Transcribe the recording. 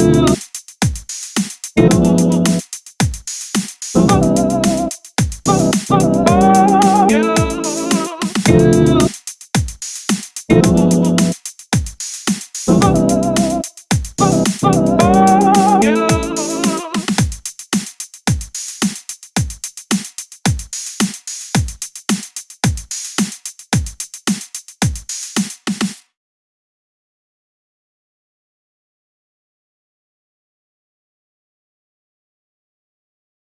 you